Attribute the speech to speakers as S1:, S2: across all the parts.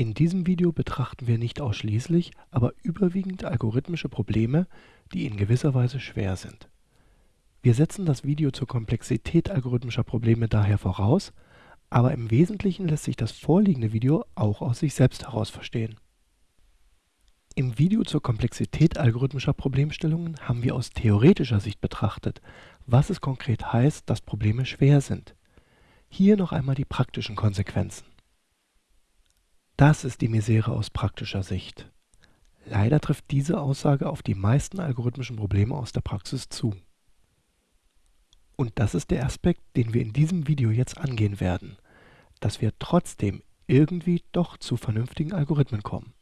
S1: In diesem Video betrachten wir nicht ausschließlich, aber überwiegend algorithmische Probleme, die in gewisser Weise schwer sind. Wir setzen das Video zur Komplexität algorithmischer Probleme daher voraus, aber im Wesentlichen lässt sich das vorliegende Video auch aus sich selbst heraus verstehen. Im Video zur Komplexität algorithmischer Problemstellungen haben wir aus theoretischer Sicht betrachtet, was es konkret heißt, dass Probleme schwer sind. Hier noch einmal die praktischen Konsequenzen. Das ist die Misere aus praktischer Sicht. Leider trifft diese Aussage auf die meisten algorithmischen Probleme aus der Praxis zu. Und das ist der Aspekt, den wir in diesem Video jetzt angehen werden, dass wir trotzdem irgendwie doch zu vernünftigen Algorithmen kommen.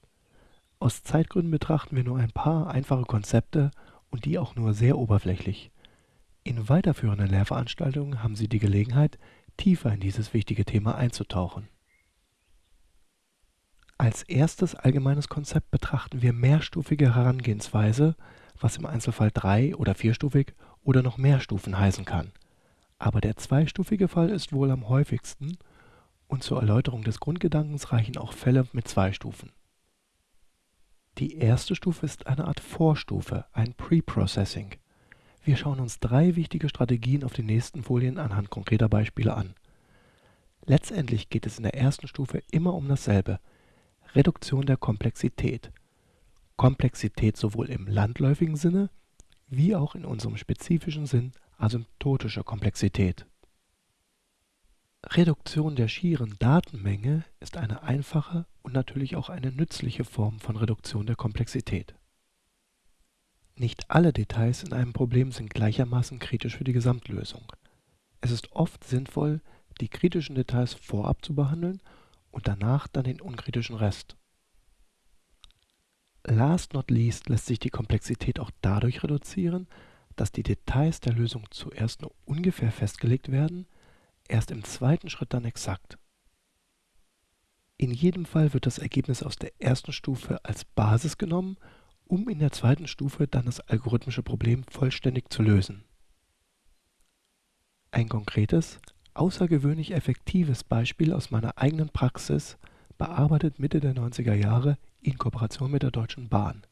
S1: Aus Zeitgründen betrachten wir nur ein paar einfache Konzepte und die auch nur sehr oberflächlich. In weiterführenden Lehrveranstaltungen haben Sie die Gelegenheit, tiefer in dieses wichtige Thema einzutauchen. Als erstes allgemeines Konzept betrachten wir mehrstufige Herangehensweise, was im Einzelfall drei- oder vierstufig oder noch mehr Stufen heißen kann. Aber der zweistufige Fall ist wohl am häufigsten und zur Erläuterung des Grundgedankens reichen auch Fälle mit zwei Stufen. Die erste Stufe ist eine Art Vorstufe, ein Pre-Processing. Wir schauen uns drei wichtige Strategien auf den nächsten Folien anhand konkreter Beispiele an. Letztendlich geht es in der ersten Stufe immer um dasselbe, Reduktion der Komplexität. Komplexität sowohl im landläufigen Sinne wie auch in unserem spezifischen Sinn asymptotischer Komplexität. Reduktion der schieren Datenmenge ist eine einfache und natürlich auch eine nützliche Form von Reduktion der Komplexität. Nicht alle Details in einem Problem sind gleichermaßen kritisch für die Gesamtlösung. Es ist oft sinnvoll, die kritischen Details vorab zu behandeln und danach dann den unkritischen Rest. Last not least lässt sich die Komplexität auch dadurch reduzieren, dass die Details der Lösung zuerst nur ungefähr festgelegt werden erst im zweiten Schritt dann exakt. In jedem Fall wird das Ergebnis aus der ersten Stufe als Basis genommen, um in der zweiten Stufe dann das algorithmische Problem vollständig zu lösen. Ein konkretes, außergewöhnlich effektives Beispiel aus meiner eigenen Praxis bearbeitet Mitte der 90er Jahre in Kooperation mit der Deutschen Bahn.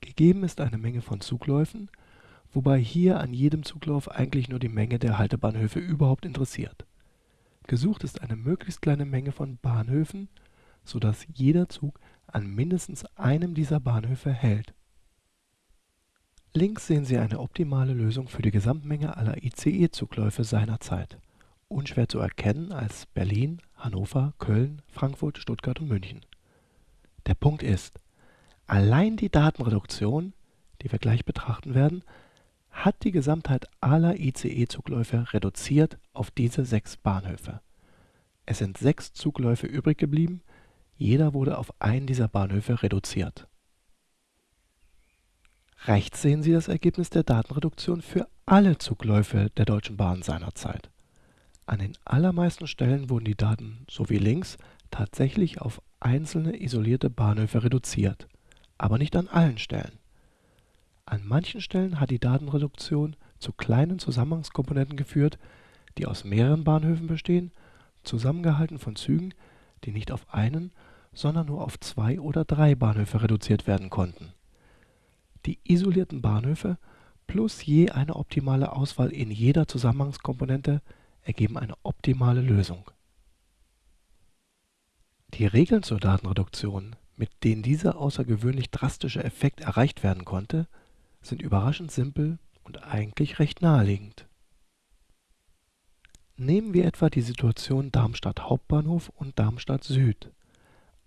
S1: Gegeben ist eine Menge von Zugläufen, wobei hier an jedem Zuglauf eigentlich nur die Menge der Haltebahnhöfe überhaupt interessiert. Gesucht ist eine möglichst kleine Menge von Bahnhöfen, sodass jeder Zug an mindestens einem dieser Bahnhöfe hält. Links sehen Sie eine optimale Lösung für die Gesamtmenge aller ICE-Zugläufe seiner Zeit. Unschwer zu erkennen als Berlin, Hannover, Köln, Frankfurt, Stuttgart und München. Der Punkt ist, allein die Datenreduktion, die wir gleich betrachten werden, hat die Gesamtheit aller ICE-Zugläufe reduziert auf diese sechs Bahnhöfe. Es sind sechs Zugläufe übrig geblieben, jeder wurde auf einen dieser Bahnhöfe reduziert. Rechts sehen Sie das Ergebnis der Datenreduktion für alle Zugläufe der Deutschen Bahn seinerzeit. An den allermeisten Stellen wurden die Daten, so wie links, tatsächlich auf einzelne isolierte Bahnhöfe reduziert, aber nicht an allen Stellen. An manchen Stellen hat die Datenreduktion zu kleinen Zusammenhangskomponenten geführt, die aus mehreren Bahnhöfen bestehen, zusammengehalten von Zügen, die nicht auf einen, sondern nur auf zwei oder drei Bahnhöfe reduziert werden konnten. Die isolierten Bahnhöfe plus je eine optimale Auswahl in jeder Zusammenhangskomponente ergeben eine optimale Lösung. Die Regeln zur Datenreduktion, mit denen dieser außergewöhnlich drastische Effekt erreicht werden konnte sind überraschend simpel und eigentlich recht naheliegend. Nehmen wir etwa die Situation Darmstadt Hauptbahnhof und Darmstadt Süd.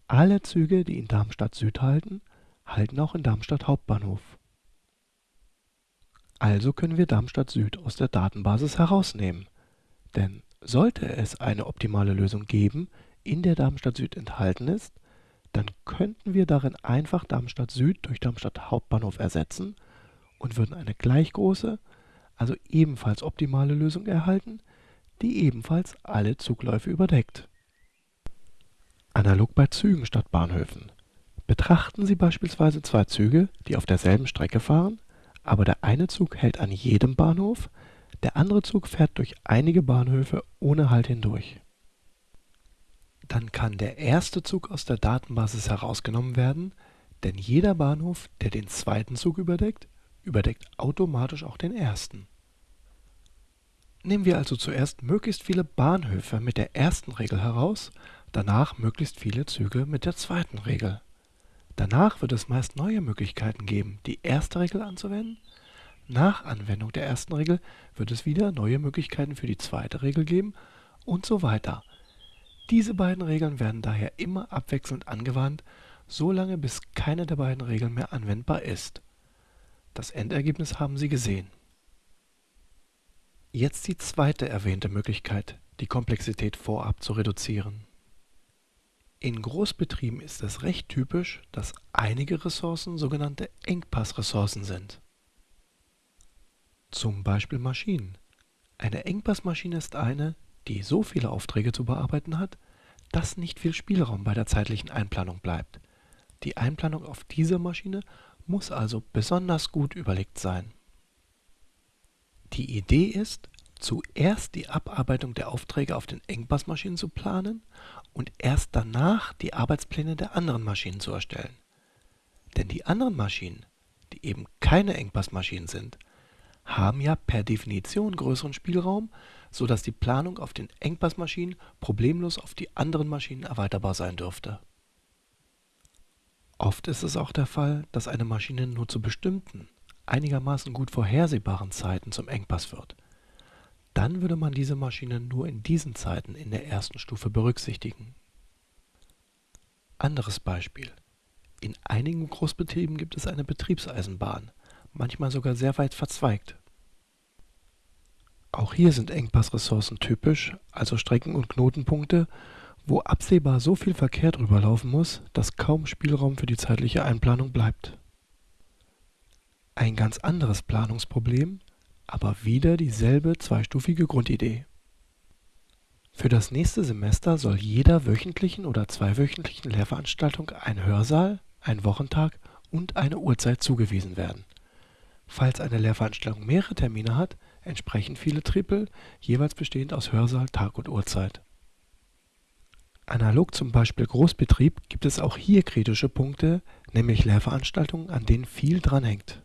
S1: Alle Züge, die in Darmstadt Süd halten, halten auch in Darmstadt Hauptbahnhof. Also können wir Darmstadt Süd aus der Datenbasis herausnehmen. Denn sollte es eine optimale Lösung geben, in der Darmstadt Süd enthalten ist, dann könnten wir darin einfach Darmstadt Süd durch Darmstadt Hauptbahnhof ersetzen und würden eine gleich große, also ebenfalls optimale Lösung erhalten, die ebenfalls alle Zugläufe überdeckt. Analog bei Zügen statt Bahnhöfen. Betrachten Sie beispielsweise zwei Züge, die auf derselben Strecke fahren, aber der eine Zug hält an jedem Bahnhof, der andere Zug fährt durch einige Bahnhöfe ohne Halt hindurch. Dann kann der erste Zug aus der Datenbasis herausgenommen werden, denn jeder Bahnhof, der den zweiten Zug überdeckt, überdeckt automatisch auch den ersten. Nehmen wir also zuerst möglichst viele Bahnhöfe mit der ersten Regel heraus, danach möglichst viele Züge mit der zweiten Regel. Danach wird es meist neue Möglichkeiten geben, die erste Regel anzuwenden. Nach Anwendung der ersten Regel wird es wieder neue Möglichkeiten für die zweite Regel geben und so weiter. Diese beiden Regeln werden daher immer abwechselnd angewandt, solange bis keine der beiden Regeln mehr anwendbar ist. Das Endergebnis haben Sie gesehen. Jetzt die zweite erwähnte Möglichkeit, die Komplexität vorab zu reduzieren. In Großbetrieben ist es recht typisch, dass einige Ressourcen sogenannte Engpassressourcen sind. Zum Beispiel Maschinen. Eine Engpassmaschine ist eine, die so viele Aufträge zu bearbeiten hat, dass nicht viel Spielraum bei der zeitlichen Einplanung bleibt. Die Einplanung auf dieser Maschine muss also besonders gut überlegt sein. Die Idee ist, zuerst die Abarbeitung der Aufträge auf den Engpassmaschinen zu planen und erst danach die Arbeitspläne der anderen Maschinen zu erstellen. Denn die anderen Maschinen, die eben keine Engpassmaschinen sind, haben ja per Definition größeren Spielraum, sodass die Planung auf den Engpassmaschinen problemlos auf die anderen Maschinen erweiterbar sein dürfte. Oft ist es auch der Fall, dass eine Maschine nur zu bestimmten, einigermaßen gut vorhersehbaren Zeiten zum Engpass wird. Dann würde man diese Maschine nur in diesen Zeiten in der ersten Stufe berücksichtigen. Anderes Beispiel. In einigen Großbetrieben gibt es eine Betriebseisenbahn, manchmal sogar sehr weit verzweigt. Auch hier sind Engpassressourcen typisch, also Strecken und Knotenpunkte, wo absehbar so viel Verkehr drüber laufen muss, dass kaum Spielraum für die zeitliche Einplanung bleibt. Ein ganz anderes Planungsproblem, aber wieder dieselbe zweistufige Grundidee. Für das nächste Semester soll jeder wöchentlichen oder zweiwöchentlichen Lehrveranstaltung ein Hörsaal, ein Wochentag und eine Uhrzeit zugewiesen werden. Falls eine Lehrveranstaltung mehrere Termine hat, entsprechen viele Tripel, jeweils bestehend aus Hörsaal, Tag und Uhrzeit. Analog zum Beispiel Großbetrieb gibt es auch hier kritische Punkte, nämlich Lehrveranstaltungen, an denen viel dranhängt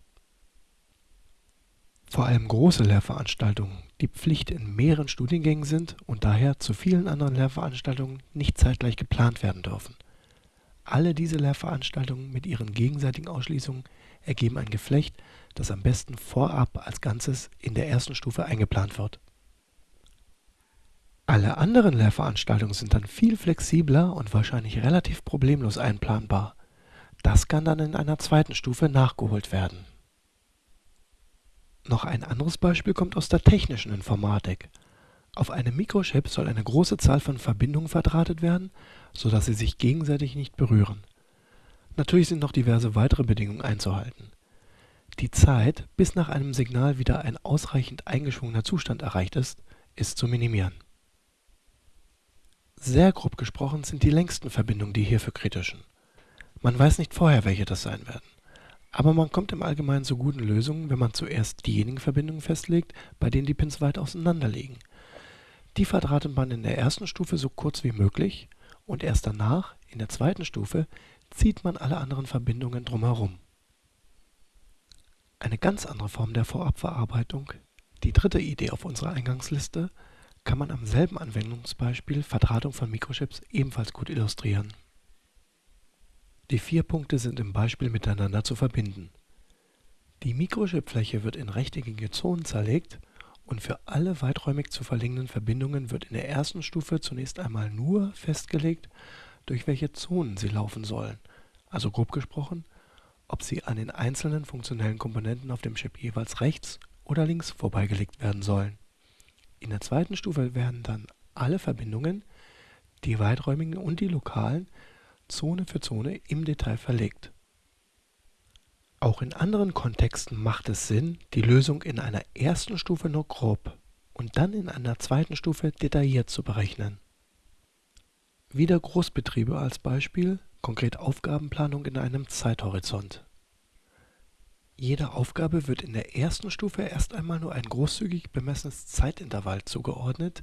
S1: vor allem große Lehrveranstaltungen, die Pflicht in mehreren Studiengängen sind und daher zu vielen anderen Lehrveranstaltungen nicht zeitgleich geplant werden dürfen. Alle diese Lehrveranstaltungen mit ihren gegenseitigen Ausschließungen ergeben ein Geflecht, das am besten vorab als Ganzes in der ersten Stufe eingeplant wird. Alle anderen Lehrveranstaltungen sind dann viel flexibler und wahrscheinlich relativ problemlos einplanbar. Das kann dann in einer zweiten Stufe nachgeholt werden noch ein anderes Beispiel kommt aus der technischen Informatik. Auf einem Mikrochip soll eine große Zahl von Verbindungen verdrahtet werden, sodass sie sich gegenseitig nicht berühren. Natürlich sind noch diverse weitere Bedingungen einzuhalten. Die Zeit, bis nach einem Signal wieder ein ausreichend eingeschwungener Zustand erreicht ist, ist zu minimieren. Sehr grob gesprochen sind die längsten Verbindungen die hierfür kritischen. Man weiß nicht vorher, welche das sein werden. Aber man kommt im Allgemeinen zu guten Lösungen, wenn man zuerst diejenigen Verbindungen festlegt, bei denen die Pins weit auseinander liegen. Die verdrahtet man in der ersten Stufe so kurz wie möglich und erst danach, in der zweiten Stufe, zieht man alle anderen Verbindungen drumherum. Eine ganz andere Form der Vorabverarbeitung, die dritte Idee auf unserer Eingangsliste, kann man am selben Anwendungsbeispiel Verdrahtung von Mikrochips ebenfalls gut illustrieren die vier Punkte sind im Beispiel miteinander zu verbinden. Die Mikrochipfläche wird in rechteckige Zonen zerlegt und für alle weiträumig zu verlängenden Verbindungen wird in der ersten Stufe zunächst einmal nur festgelegt, durch welche Zonen sie laufen sollen, also grob gesprochen, ob sie an den einzelnen funktionellen Komponenten auf dem Chip jeweils rechts oder links vorbeigelegt werden sollen. In der zweiten Stufe werden dann alle Verbindungen, die weiträumigen und die lokalen, Zone für Zone im Detail verlegt. Auch in anderen Kontexten macht es Sinn, die Lösung in einer ersten Stufe nur grob und dann in einer zweiten Stufe detailliert zu berechnen. Wieder Großbetriebe als Beispiel, konkret Aufgabenplanung in einem Zeithorizont. Jeder Aufgabe wird in der ersten Stufe erst einmal nur ein großzügig bemessenes Zeitintervall zugeordnet,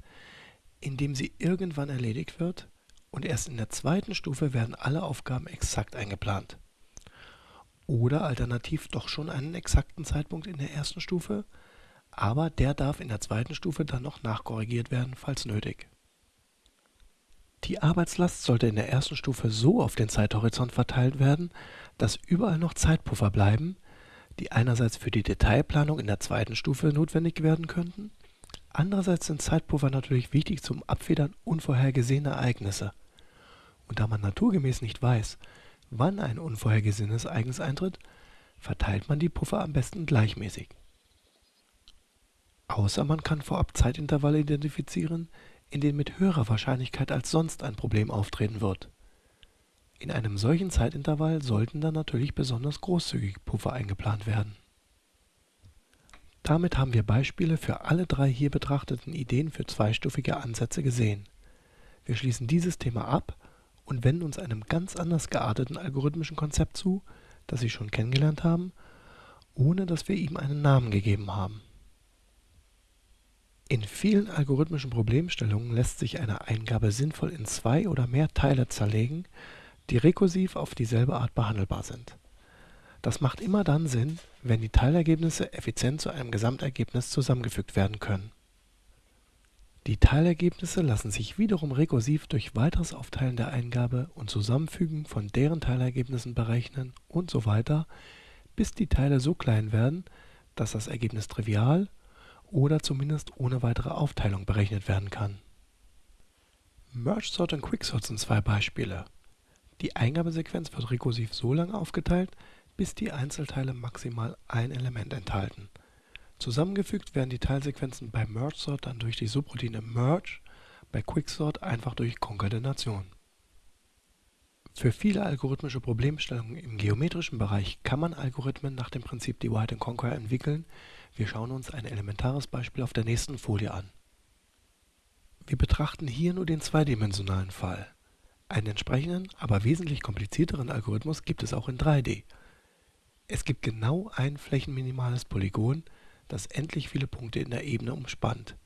S1: in dem sie irgendwann erledigt wird und erst in der zweiten Stufe werden alle Aufgaben exakt eingeplant. Oder alternativ doch schon einen exakten Zeitpunkt in der ersten Stufe, aber der darf in der zweiten Stufe dann noch nachkorrigiert werden, falls nötig. Die Arbeitslast sollte in der ersten Stufe so auf den Zeithorizont verteilt werden, dass überall noch Zeitpuffer bleiben, die einerseits für die Detailplanung in der zweiten Stufe notwendig werden könnten, andererseits sind Zeitpuffer natürlich wichtig zum Abfedern unvorhergesehener Ereignisse. Und da man naturgemäß nicht weiß, wann ein unvorhergesehenes Ereignis eintritt, verteilt man die Puffer am besten gleichmäßig. Außer man kann vorab Zeitintervalle identifizieren, in denen mit höherer Wahrscheinlichkeit als sonst ein Problem auftreten wird. In einem solchen Zeitintervall sollten dann natürlich besonders großzügig Puffer eingeplant werden. Damit haben wir Beispiele für alle drei hier betrachteten Ideen für zweistufige Ansätze gesehen. Wir schließen dieses Thema ab und wenden uns einem ganz anders gearteten algorithmischen Konzept zu, das Sie schon kennengelernt haben, ohne dass wir ihm einen Namen gegeben haben. In vielen algorithmischen Problemstellungen lässt sich eine Eingabe sinnvoll in zwei oder mehr Teile zerlegen, die rekursiv auf dieselbe Art behandelbar sind. Das macht immer dann Sinn, wenn die Teilergebnisse effizient zu einem Gesamtergebnis zusammengefügt werden können. Die Teilergebnisse lassen sich wiederum rekursiv durch weiteres Aufteilen der Eingabe und Zusammenfügen von deren Teilergebnissen berechnen und so weiter, bis die Teile so klein werden, dass das Ergebnis trivial oder zumindest ohne weitere Aufteilung berechnet werden kann. Merge Sort und Quicksort sind zwei Beispiele. Die Eingabesequenz wird rekursiv so lange aufgeteilt, bis die Einzelteile maximal ein Element enthalten. Zusammengefügt werden die Teilsequenzen bei Merge Sort dann durch die Subroutine Merge, bei Quicksort einfach durch Konkatenation. Für viele algorithmische Problemstellungen im geometrischen Bereich kann man Algorithmen nach dem Prinzip Divide and Conquer entwickeln, wir schauen uns ein elementares Beispiel auf der nächsten Folie an. Wir betrachten hier nur den zweidimensionalen Fall. Einen entsprechenden, aber wesentlich komplizierteren Algorithmus gibt es auch in 3D. Es gibt genau ein flächenminimales Polygon, das endlich viele Punkte in der Ebene umspannt.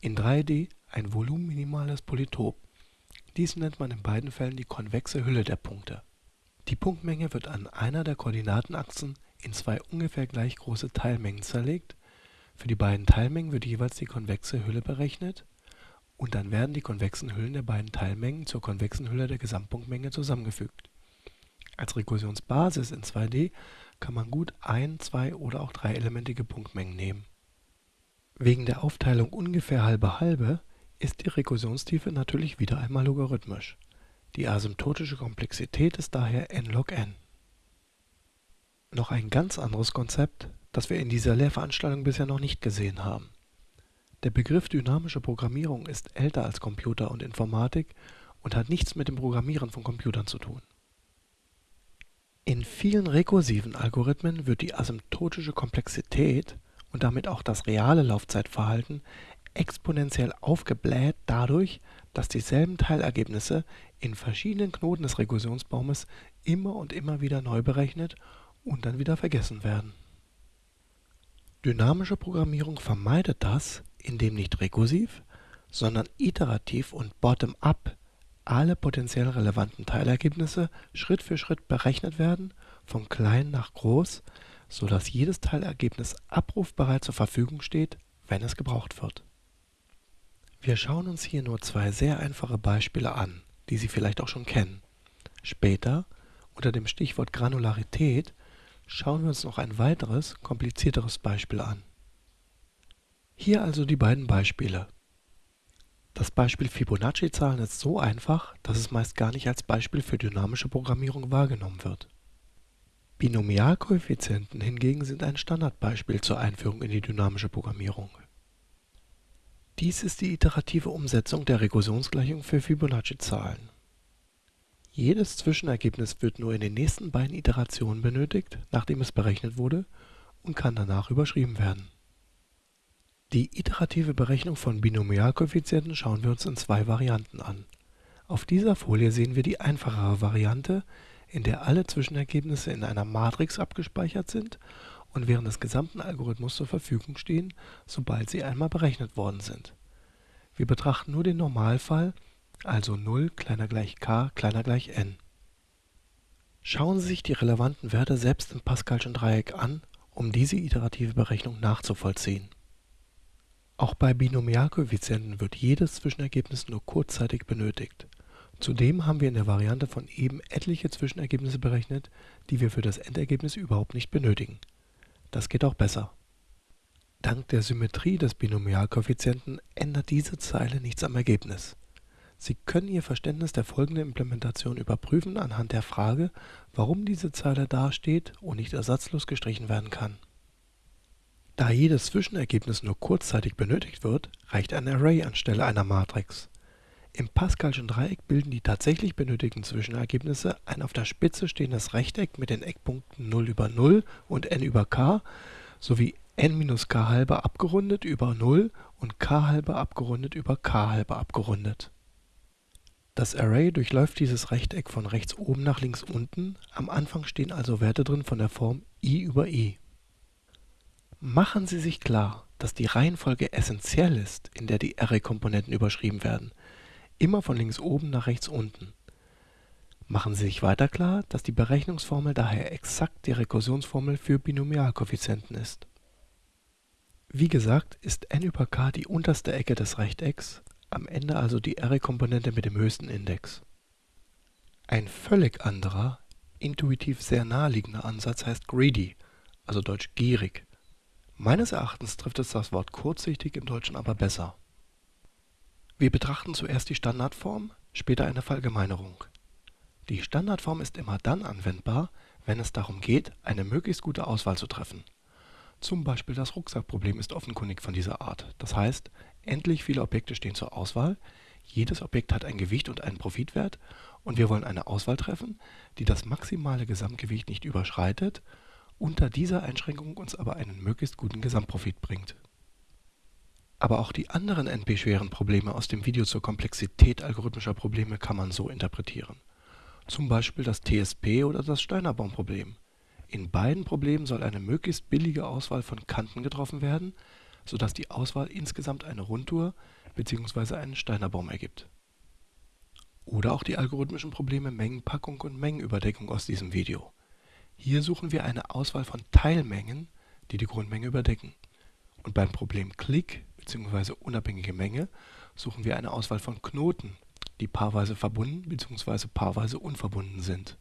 S1: In 3D ein volumenminimales Polytop. Dies nennt man in beiden Fällen die konvexe Hülle der Punkte. Die Punktmenge wird an einer der Koordinatenachsen in zwei ungefähr gleich große Teilmengen zerlegt. Für die beiden Teilmengen wird jeweils die konvexe Hülle berechnet und dann werden die konvexen Hüllen der beiden Teilmengen zur konvexen Hülle der Gesamtpunktmenge zusammengefügt. Als Rekursionsbasis in 2D kann man gut ein, zwei oder auch dreielementige Punktmengen nehmen. Wegen der Aufteilung ungefähr halbe halbe ist die Rekursionstiefe natürlich wieder einmal logarithmisch. Die asymptotische Komplexität ist daher n log n. Noch ein ganz anderes Konzept, das wir in dieser Lehrveranstaltung bisher noch nicht gesehen haben. Der Begriff dynamische Programmierung ist älter als Computer und Informatik und hat nichts mit dem Programmieren von Computern zu tun. In vielen rekursiven Algorithmen wird die asymptotische Komplexität und damit auch das reale Laufzeitverhalten exponentiell aufgebläht dadurch, dass dieselben Teilergebnisse in verschiedenen Knoten des Rekursionsbaumes immer und immer wieder neu berechnet und dann wieder vergessen werden. Dynamische Programmierung vermeidet das, indem nicht rekursiv, sondern iterativ und bottom-up alle potenziell relevanten Teilergebnisse Schritt für Schritt berechnet werden, von klein nach groß, so dass jedes Teilergebnis abrufbereit zur Verfügung steht, wenn es gebraucht wird. Wir schauen uns hier nur zwei sehr einfache Beispiele an, die Sie vielleicht auch schon kennen. Später, unter dem Stichwort Granularität, Schauen wir uns noch ein weiteres, komplizierteres Beispiel an. Hier also die beiden Beispiele. Das Beispiel Fibonacci-Zahlen ist so einfach, dass es meist gar nicht als Beispiel für dynamische Programmierung wahrgenommen wird. Binomialkoeffizienten hingegen sind ein Standardbeispiel zur Einführung in die dynamische Programmierung. Dies ist die iterative Umsetzung der Rekursionsgleichung für Fibonacci-Zahlen. Jedes Zwischenergebnis wird nur in den nächsten beiden Iterationen benötigt, nachdem es berechnet wurde, und kann danach überschrieben werden. Die iterative Berechnung von Binomialkoeffizienten schauen wir uns in zwei Varianten an. Auf dieser Folie sehen wir die einfachere Variante, in der alle Zwischenergebnisse in einer Matrix abgespeichert sind und während des gesamten Algorithmus zur Verfügung stehen, sobald sie einmal berechnet worden sind. Wir betrachten nur den Normalfall also 0 kleiner gleich k kleiner gleich n. Schauen Sie sich die relevanten Werte selbst im Pascalschen Dreieck an, um diese iterative Berechnung nachzuvollziehen. Auch bei Binomialkoeffizienten wird jedes Zwischenergebnis nur kurzzeitig benötigt. Zudem haben wir in der Variante von eben etliche Zwischenergebnisse berechnet, die wir für das Endergebnis überhaupt nicht benötigen. Das geht auch besser. Dank der Symmetrie des Binomialkoeffizienten ändert diese Zeile nichts am Ergebnis. Sie können Ihr Verständnis der folgenden Implementation überprüfen anhand der Frage, warum diese Zeile dasteht und nicht ersatzlos gestrichen werden kann. Da jedes Zwischenergebnis nur kurzzeitig benötigt wird, reicht ein Array anstelle einer Matrix. Im Pascalschen Dreieck bilden die tatsächlich benötigten Zwischenergebnisse ein auf der Spitze stehendes Rechteck mit den Eckpunkten 0 über 0 und n über k sowie n minus k halbe abgerundet über 0 und k halbe abgerundet über k halbe abgerundet. Das Array durchläuft dieses Rechteck von rechts oben nach links unten, am Anfang stehen also Werte drin von der Form i über i. Machen Sie sich klar, dass die Reihenfolge essentiell ist, in der die Array-Komponenten überschrieben werden, immer von links oben nach rechts unten. Machen Sie sich weiter klar, dass die Berechnungsformel daher exakt die Rekursionsformel für Binomialkoeffizienten ist. Wie gesagt, ist n über k die unterste Ecke des Rechtecks, am Ende also die Array-Komponente mit dem höchsten Index. Ein völlig anderer, intuitiv sehr naheliegender Ansatz heißt greedy, also deutsch gierig. Meines Erachtens trifft es das Wort kurzsichtig im Deutschen aber besser. Wir betrachten zuerst die Standardform, später eine Verallgemeinerung. Die Standardform ist immer dann anwendbar, wenn es darum geht, eine möglichst gute Auswahl zu treffen. Zum Beispiel das Rucksackproblem ist offenkundig von dieser Art. Das heißt, endlich viele Objekte stehen zur Auswahl, jedes Objekt hat ein Gewicht und einen Profitwert und wir wollen eine Auswahl treffen, die das maximale Gesamtgewicht nicht überschreitet unter dieser Einschränkung uns aber einen möglichst guten Gesamtprofit bringt. Aber auch die anderen NP-schweren Probleme aus dem Video zur Komplexität algorithmischer Probleme kann man so interpretieren. Zum Beispiel das TSP oder das Steiner-Baum-Problem. In beiden Problemen soll eine möglichst billige Auswahl von Kanten getroffen werden, sodass die Auswahl insgesamt eine Rundtour bzw. einen Steiner-Baum ergibt. Oder auch die algorithmischen Probleme Mengenpackung und Mengenüberdeckung aus diesem Video. Hier suchen wir eine Auswahl von Teilmengen, die die Grundmenge überdecken. Und beim Problem Klick bzw. unabhängige Menge suchen wir eine Auswahl von Knoten, die paarweise verbunden bzw. paarweise unverbunden sind.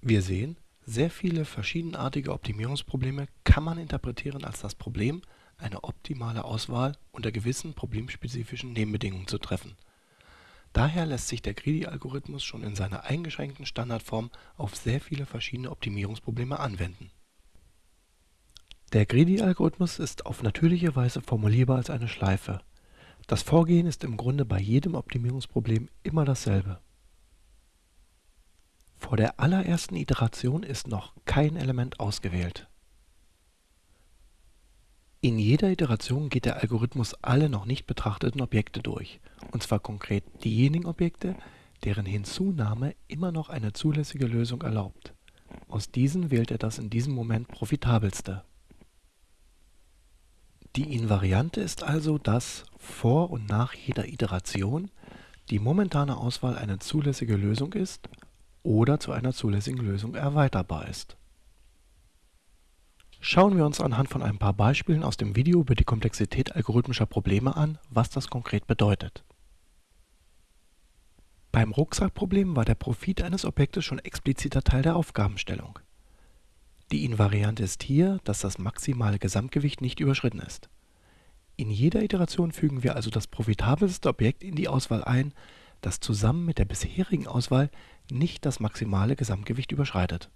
S1: Wir sehen, sehr viele verschiedenartige Optimierungsprobleme kann man interpretieren als das Problem, eine optimale Auswahl unter gewissen problemspezifischen Nebenbedingungen zu treffen Daher lässt sich der Greedy-Algorithmus schon in seiner eingeschränkten Standardform auf sehr viele verschiedene Optimierungsprobleme anwenden. Der Greedy-Algorithmus ist auf natürliche Weise formulierbar als eine Schleife. Das Vorgehen ist im Grunde bei jedem Optimierungsproblem immer dasselbe. Vor der allerersten Iteration ist noch kein Element ausgewählt in jeder Iteration geht der Algorithmus alle noch nicht betrachteten Objekte durch, und zwar konkret diejenigen Objekte, deren Hinzunahme immer noch eine zulässige Lösung erlaubt. Aus diesen wählt er das in diesem Moment profitabelste. Die Invariante ist also, dass vor und nach jeder Iteration die momentane Auswahl eine zulässige Lösung ist oder zu einer zulässigen Lösung erweiterbar ist Schauen wir uns anhand von ein paar Beispielen aus dem Video über die Komplexität algorithmischer Probleme an, was das konkret bedeutet. Beim Rucksackproblem war der Profit eines Objektes schon expliziter Teil der Aufgabenstellung. Die Invariante ist hier, dass das maximale Gesamtgewicht nicht überschritten ist. In jeder Iteration fügen wir also das profitabelste Objekt in die Auswahl ein, das zusammen mit der bisherigen Auswahl nicht das maximale Gesamtgewicht überschreitet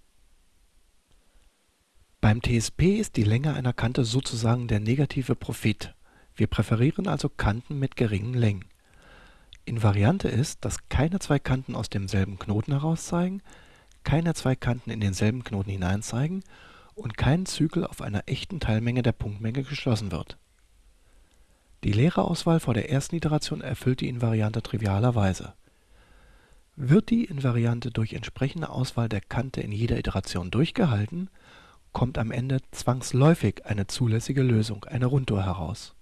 S1: beim TSP ist die Länge einer Kante sozusagen der negative Profit, wir präferieren also Kanten mit geringen Längen. Invariante ist, dass keine zwei Kanten aus demselben Knoten heraus zeigen, keine zwei Kanten in denselben Knoten hinein zeigen und kein Zyklus auf einer echten Teilmenge der Punktmenge geschlossen wird. Die leere Auswahl vor der ersten Iteration erfüllt die Invariante trivialerweise. Wird die Invariante durch entsprechende Auswahl der Kante in jeder Iteration durchgehalten kommt am Ende zwangsläufig eine zulässige Lösung, eine Rundtour heraus.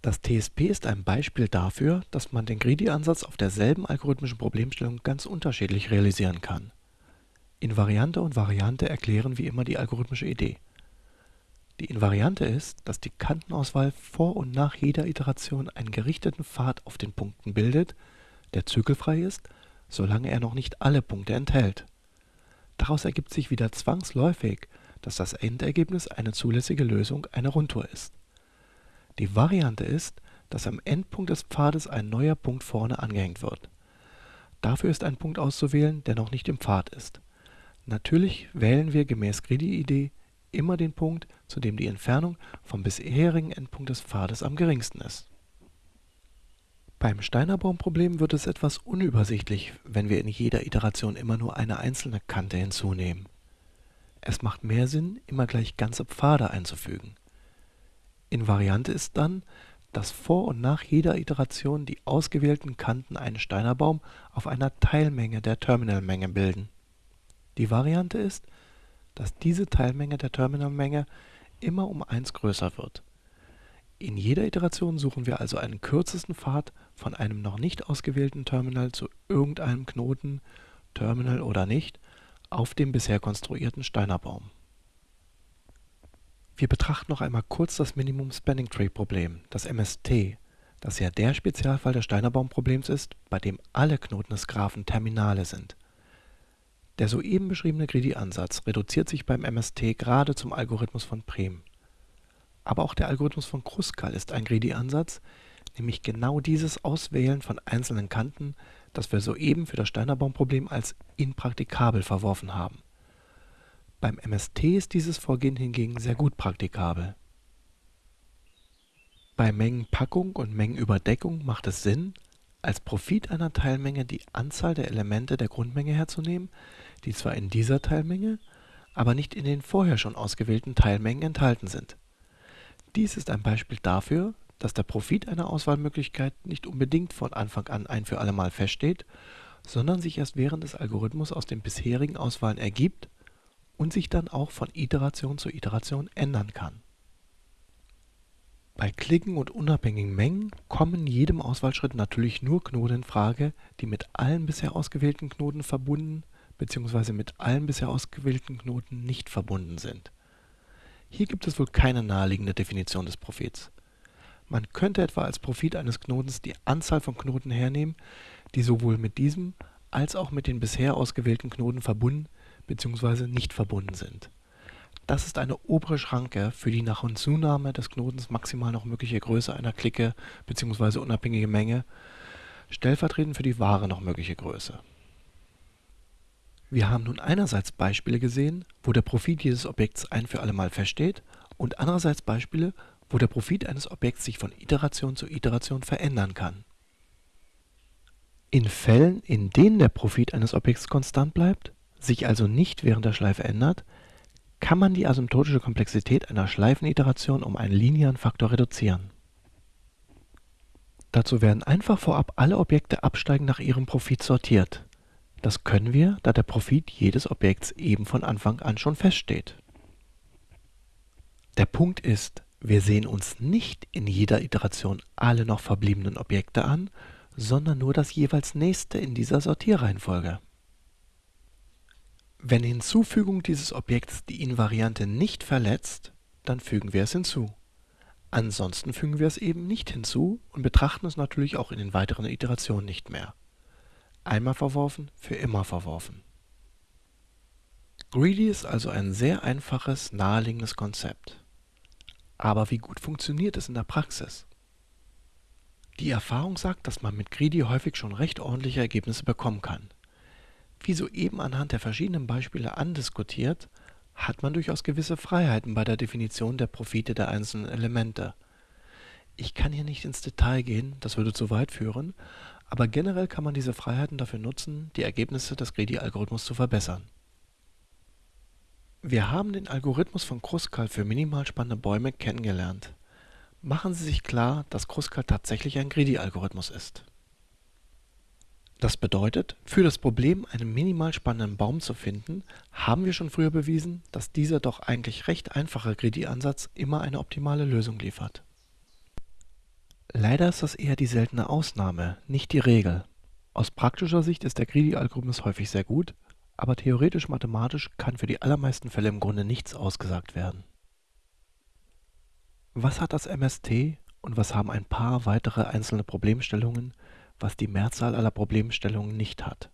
S1: Das TSP ist ein Beispiel dafür, dass man den Greedy-Ansatz auf derselben algorithmischen Problemstellung ganz unterschiedlich realisieren kann. Invariante und Variante erklären wie immer die algorithmische Idee. Die Invariante ist, dass die Kantenauswahl vor und nach jeder Iteration einen gerichteten Pfad auf den Punkten bildet, der zykkelfrei ist, solange er noch nicht alle Punkte enthält. Daraus ergibt sich wieder zwangsläufig, dass das Endergebnis eine zulässige Lösung einer Rundtour ist. Die Variante ist, dass am Endpunkt des Pfades ein neuer Punkt vorne angehängt wird. Dafür ist ein Punkt auszuwählen, der noch nicht im Pfad ist. Natürlich wählen wir gemäß Greedy-Idee immer den Punkt, zu dem die Entfernung vom bisherigen Endpunkt des Pfades am geringsten ist. Beim Steinerbaum-Problem wird es etwas unübersichtlich, wenn wir in jeder Iteration immer nur eine einzelne Kante hinzunehmen. Es macht mehr Sinn, immer gleich ganze Pfade einzufügen. Invariante ist dann, dass vor und nach jeder Iteration die ausgewählten Kanten einen Steinerbaum auf einer Teilmenge der Terminalmenge bilden. Die Variante ist, dass diese Teilmenge der Terminalmenge immer um 1 größer wird. In jeder Iteration suchen wir also einen kürzesten Pfad von einem noch nicht ausgewählten Terminal zu irgendeinem Knoten, Terminal oder nicht, auf dem bisher konstruierten Steinerbaum. Wir betrachten noch einmal kurz das Minimum Spanning Tree Problem, das MST, das ja der Spezialfall des Steinerbaum-Problems ist, bei dem alle Knoten des Graphen Terminale sind. Der soeben beschriebene Greedy-Ansatz reduziert sich beim MST gerade zum Algorithmus von Prim. Aber auch der Algorithmus von Kruskal ist ein Greedy-Ansatz, nämlich genau dieses Auswählen von einzelnen Kanten, das wir soeben für das Steinerbaum-Problem als impraktikabel verworfen haben. Beim MST ist dieses Vorgehen hingegen sehr gut praktikabel. Bei Mengenpackung und Mengenüberdeckung macht es Sinn, als Profit einer Teilmenge die Anzahl der Elemente der Grundmenge herzunehmen, die zwar in dieser Teilmenge, aber nicht in den vorher schon ausgewählten Teilmengen enthalten sind. Dies ist ein Beispiel dafür, dass der Profit einer Auswahlmöglichkeit nicht unbedingt von Anfang an ein für allemal feststeht, sondern sich erst während des Algorithmus aus den bisherigen Auswahlen ergibt und sich dann auch von Iteration zu Iteration ändern kann. Bei Klicken und unabhängigen Mengen kommen jedem Auswahlschritt natürlich nur Knoten in Frage, die mit allen bisher ausgewählten Knoten verbunden bzw. mit allen bisher ausgewählten Knoten nicht verbunden sind. Hier gibt es wohl keine naheliegende Definition des Profits. Man könnte etwa als Profit eines Knotens die Anzahl von Knoten hernehmen, die sowohl mit diesem als auch mit den bisher ausgewählten Knoten verbunden bzw. nicht verbunden sind. Das ist eine obere Schranke für die nach Hinzunahme des Knotens maximal noch mögliche Größe einer Clique bzw. unabhängige Menge, stellvertretend für die wahre noch mögliche Größe. Wir haben nun einerseits Beispiele gesehen, wo der Profit jedes Objekts ein für allemal feststeht und andererseits Beispiele, wo der Profit eines Objekts sich von Iteration zu Iteration verändern kann. In Fällen, in denen der Profit eines Objekts konstant bleibt, sich also nicht während der Schleife ändert, kann man die asymptotische Komplexität einer Schleifeniteration um einen linearen Faktor reduzieren. Dazu werden einfach vorab alle Objekte absteigend nach ihrem Profit sortiert. Das können wir, da der Profit jedes Objekts eben von Anfang an schon feststeht. Der Punkt ist, wir sehen uns nicht in jeder Iteration alle noch verbliebenen Objekte an, sondern nur das jeweils nächste in dieser Sortierreihenfolge. Wenn Hinzufügung dieses Objekts die Invariante nicht verletzt, dann fügen wir es hinzu. Ansonsten fügen wir es eben nicht hinzu und betrachten es natürlich auch in den weiteren Iterationen nicht mehr. Einmal verworfen, für immer verworfen. Greedy ist also ein sehr einfaches, naheliegendes Konzept. Aber wie gut funktioniert es in der Praxis? Die Erfahrung sagt, dass man mit Greedy häufig schon recht ordentliche Ergebnisse bekommen kann. Wie soeben anhand der verschiedenen Beispiele andiskutiert, hat man durchaus gewisse Freiheiten bei der Definition der Profite der einzelnen Elemente. Ich kann hier nicht ins Detail gehen, das würde zu weit führen, aber generell kann man diese Freiheiten dafür nutzen, die Ergebnisse des Greedy-Algorithmus zu verbessern. Wir haben den Algorithmus von Kruskal für minimal spannende Bäume kennengelernt. Machen Sie sich klar, dass Kruskal tatsächlich ein Greedy-Algorithmus ist. Das bedeutet, für das Problem, einen minimal spannenden Baum zu finden, haben wir schon früher bewiesen, dass dieser doch eigentlich recht einfache Greedy-Ansatz immer eine optimale Lösung liefert. Leider ist das eher die seltene Ausnahme, nicht die Regel. Aus praktischer Sicht ist der Greedy-Algorithmus häufig sehr gut, aber theoretisch-mathematisch kann für die allermeisten Fälle im Grunde nichts ausgesagt werden. Was hat das MST und was haben ein paar weitere einzelne Problemstellungen, was die Mehrzahl aller Problemstellungen nicht hat?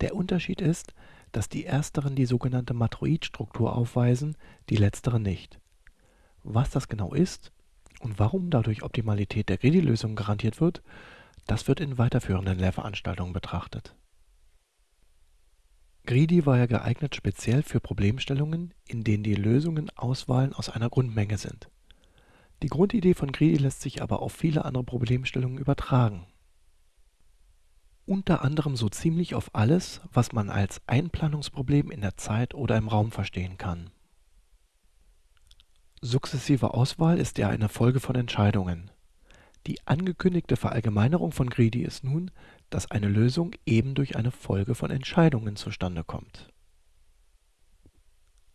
S1: Der Unterschied ist, dass die ersteren die sogenannte Matroid-Struktur aufweisen, die letzteren nicht. Was das genau ist und warum dadurch Optimalität der Greedy-Lösung garantiert wird, das wird in weiterführenden Lehrveranstaltungen betrachtet. Greedy war ja geeignet speziell für Problemstellungen, in denen die Lösungen Auswahlen aus einer Grundmenge sind. Die Grundidee von Greedy lässt sich aber auf viele andere Problemstellungen übertragen. Unter anderem so ziemlich auf alles, was man als Einplanungsproblem in der Zeit oder im Raum verstehen kann. Sukzessive Auswahl ist ja eine Folge von Entscheidungen. Die angekündigte Verallgemeinerung von Greedy ist nun, dass eine Lösung eben durch eine Folge von Entscheidungen zustande kommt.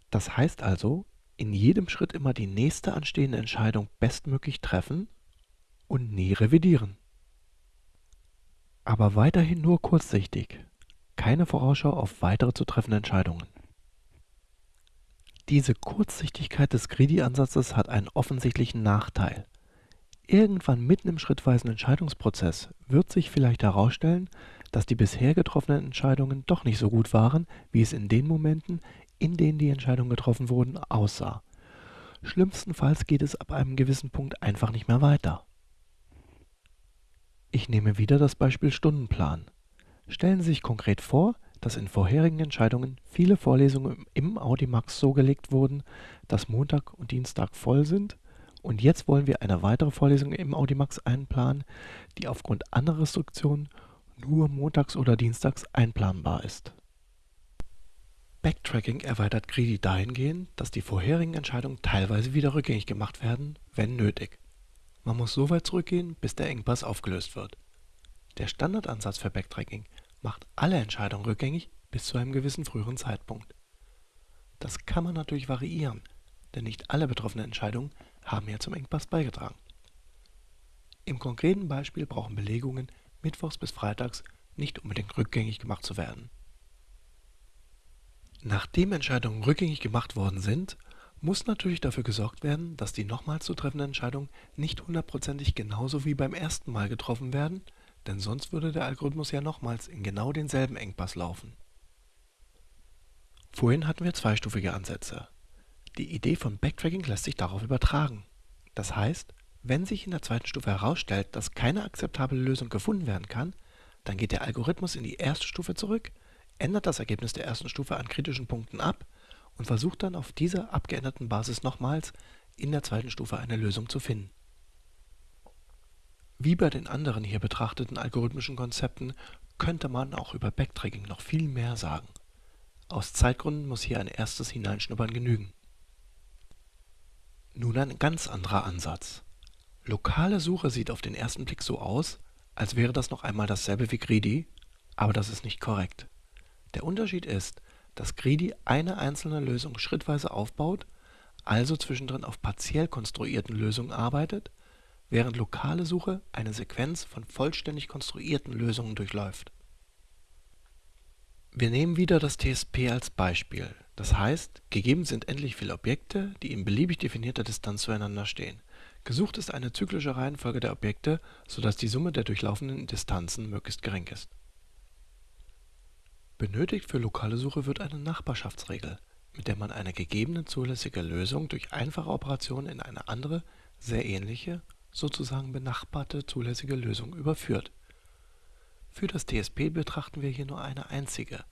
S1: Das heißt also, in jedem Schritt immer die nächste anstehende Entscheidung bestmöglich treffen und nie revidieren. Aber weiterhin nur kurzsichtig, keine Vorausschau auf weitere zu treffende Entscheidungen. Diese Kurzsichtigkeit des Greedy-Ansatzes hat einen offensichtlichen Nachteil. Irgendwann mitten im schrittweisen Entscheidungsprozess wird sich vielleicht herausstellen, dass die bisher getroffenen Entscheidungen doch nicht so gut waren, wie es in den Momenten, in denen die Entscheidungen getroffen wurden, aussah. Schlimmstenfalls geht es ab einem gewissen Punkt einfach nicht mehr weiter. Ich nehme wieder das Beispiel Stundenplan. Stellen Sie sich konkret vor, dass in vorherigen Entscheidungen viele Vorlesungen im Audimax so gelegt wurden, dass Montag und Dienstag voll sind und jetzt wollen wir eine weitere Vorlesung im Audimax einplanen, die aufgrund anderer Restriktionen nur montags oder dienstags einplanbar ist. Backtracking erweitert Greedy dahingehend, dass die vorherigen Entscheidungen teilweise wieder rückgängig gemacht werden, wenn nötig. Man muss so weit zurückgehen, bis der Engpass aufgelöst wird. Der Standardansatz für Backtracking macht alle Entscheidungen rückgängig bis zu einem gewissen früheren Zeitpunkt. Das kann man natürlich variieren, denn nicht alle betroffenen Entscheidungen haben ja zum Engpass beigetragen. Im konkreten Beispiel brauchen Belegungen mittwochs bis freitags nicht unbedingt rückgängig gemacht zu werden. Nachdem Entscheidungen rückgängig gemacht worden sind, muss natürlich dafür gesorgt werden, dass die nochmals zu treffenden Entscheidungen nicht hundertprozentig genauso wie beim ersten Mal getroffen werden, denn sonst würde der Algorithmus ja nochmals in genau denselben Engpass laufen. Vorhin hatten wir zweistufige Ansätze. Die Idee von Backtracking lässt sich darauf übertragen. Das heißt, wenn sich in der zweiten Stufe herausstellt, dass keine akzeptable Lösung gefunden werden kann, dann geht der Algorithmus in die erste Stufe zurück, ändert das Ergebnis der ersten Stufe an kritischen Punkten ab und versucht dann auf dieser abgeänderten Basis nochmals in der zweiten Stufe eine Lösung zu finden. Wie bei den anderen hier betrachteten algorithmischen Konzepten könnte man auch über Backtracking noch viel mehr sagen. Aus Zeitgründen muss hier ein erstes Hineinschnuppern genügen. Nun ein ganz anderer Ansatz. Lokale Suche sieht auf den ersten Blick so aus, als wäre das noch einmal dasselbe wie Greedy, aber das ist nicht korrekt. Der Unterschied ist, dass Greedy eine einzelne Lösung schrittweise aufbaut, also zwischendrin auf partiell konstruierten Lösungen arbeitet, während lokale Suche eine Sequenz von vollständig konstruierten Lösungen durchläuft. Wir nehmen wieder das TSP als Beispiel das heißt, gegeben sind endlich viele Objekte, die in beliebig definierter Distanz zueinander stehen. Gesucht ist eine zyklische Reihenfolge der Objekte, so dass die Summe der durchlaufenden Distanzen möglichst gering ist. Benötigt für lokale Suche wird eine Nachbarschaftsregel, mit der man eine gegebene zulässige Lösung durch einfache Operationen in eine andere, sehr ähnliche, sozusagen benachbarte zulässige Lösung überführt. Für das TSP betrachten wir hier nur eine einzige,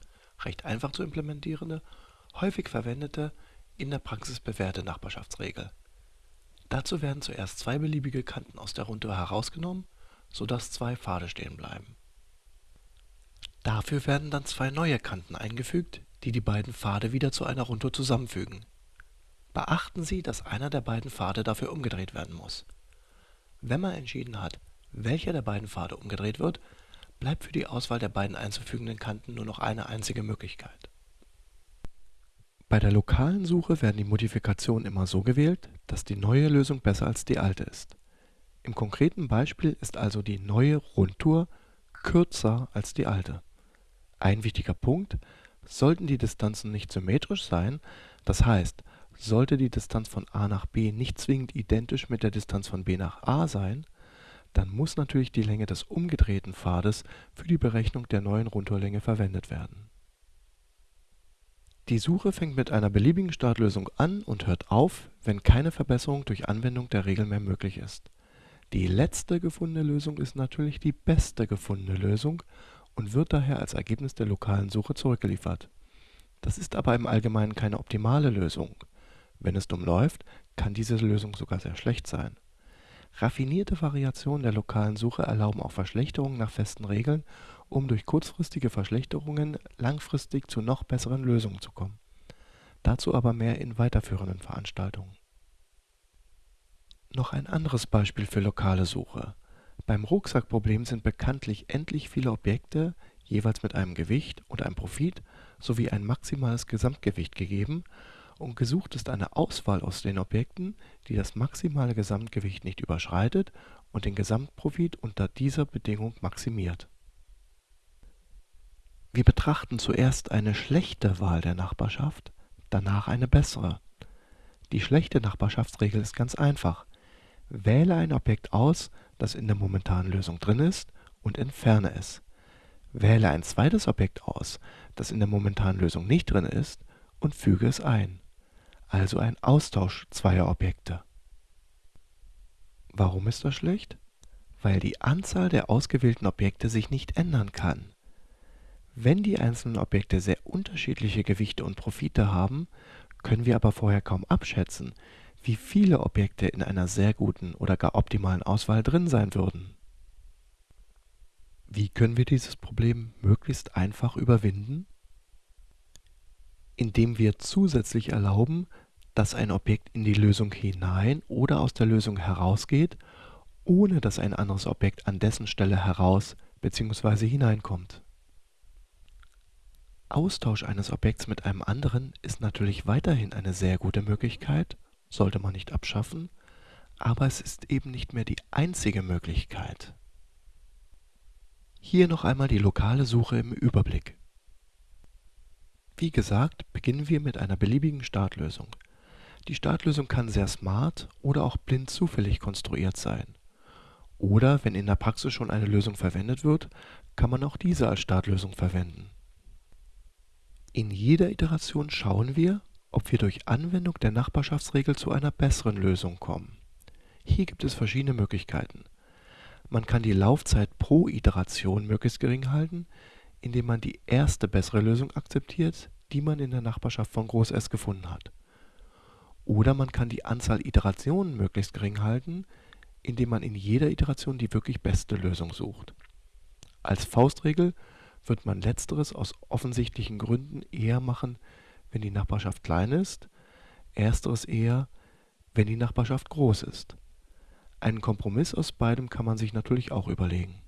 S1: recht einfach zu implementierende häufig verwendete, in der Praxis bewährte Nachbarschaftsregel. Dazu werden zuerst zwei beliebige Kanten aus der Rundtour herausgenommen, sodass zwei Pfade stehen bleiben. Dafür werden dann zwei neue Kanten eingefügt, die die beiden Pfade wieder zu einer Rundtour zusammenfügen. Beachten Sie, dass einer der beiden Pfade dafür umgedreht werden muss. Wenn man entschieden hat, welcher der beiden Pfade umgedreht wird, bleibt für die Auswahl der beiden einzufügenden Kanten nur noch eine einzige Möglichkeit bei der lokalen Suche werden die Modifikationen immer so gewählt, dass die neue Lösung besser als die alte ist. Im konkreten Beispiel ist also die neue Rundtour kürzer als die alte. Ein wichtiger Punkt, sollten die Distanzen nicht symmetrisch sein, das heißt, sollte die Distanz von a nach b nicht zwingend identisch mit der Distanz von b nach a sein, dann muss natürlich die Länge des umgedrehten Pfades für die Berechnung der neuen Rundtourlänge verwendet werden. Die Suche fängt mit einer beliebigen Startlösung an und hört auf, wenn keine Verbesserung durch Anwendung der Regel mehr möglich ist. Die letzte gefundene Lösung ist natürlich die beste gefundene Lösung und wird daher als Ergebnis der lokalen Suche zurückgeliefert. Das ist aber im Allgemeinen keine optimale Lösung. Wenn es dumm läuft, kann diese Lösung sogar sehr schlecht sein. Raffinierte Variationen der lokalen Suche erlauben auch Verschlechterungen nach festen Regeln, um durch kurzfristige Verschlechterungen langfristig zu noch besseren Lösungen zu kommen. Dazu aber mehr in weiterführenden Veranstaltungen. Noch ein anderes Beispiel für lokale Suche. Beim Rucksackproblem sind bekanntlich endlich viele Objekte, jeweils mit einem Gewicht und einem Profit sowie ein maximales Gesamtgewicht gegeben und gesucht ist eine Auswahl aus den Objekten, die das maximale Gesamtgewicht nicht überschreitet und den Gesamtprofit unter dieser Bedingung maximiert. Wir betrachten zuerst eine schlechte Wahl der Nachbarschaft, danach eine bessere. Die schlechte Nachbarschaftsregel ist ganz einfach. Wähle ein Objekt aus, das in der momentanen Lösung drin ist, und entferne es. Wähle ein zweites Objekt aus, das in der momentanen Lösung nicht drin ist, und füge es ein. Also ein Austausch zweier Objekte. Warum ist das schlecht? Weil die Anzahl der ausgewählten Objekte sich nicht ändern kann. Wenn die einzelnen Objekte sehr unterschiedliche Gewichte und Profite haben, können wir aber vorher kaum abschätzen, wie viele Objekte in einer sehr guten oder gar optimalen Auswahl drin sein würden. Wie können wir dieses Problem möglichst einfach überwinden? Indem wir zusätzlich erlauben, dass ein Objekt in die Lösung hinein oder aus der Lösung herausgeht, ohne dass ein anderes Objekt an dessen Stelle heraus bzw. hineinkommt. Austausch eines Objekts mit einem anderen ist natürlich weiterhin eine sehr gute Möglichkeit sollte man nicht abschaffen, aber es ist eben nicht mehr die einzige Möglichkeit. Hier noch einmal die lokale Suche im Überblick. Wie gesagt, beginnen wir mit einer beliebigen Startlösung. Die Startlösung kann sehr smart oder auch blind zufällig konstruiert sein. Oder wenn in der Praxis schon eine Lösung verwendet wird, kann man auch diese als Startlösung verwenden. In jeder Iteration schauen wir, ob wir durch Anwendung der Nachbarschaftsregel zu einer besseren Lösung kommen. Hier gibt es verschiedene Möglichkeiten. Man kann die Laufzeit pro Iteration möglichst gering halten, indem man die erste bessere Lösung akzeptiert, die man in der Nachbarschaft von Groß S gefunden hat. Oder man kann die Anzahl Iterationen möglichst gering halten, indem man in jeder Iteration die wirklich beste Lösung sucht. Als Faustregel wird man letzteres aus offensichtlichen Gründen eher machen, wenn die Nachbarschaft klein ist, ersteres eher, wenn die Nachbarschaft groß ist. Einen Kompromiss aus beidem kann man sich natürlich auch überlegen.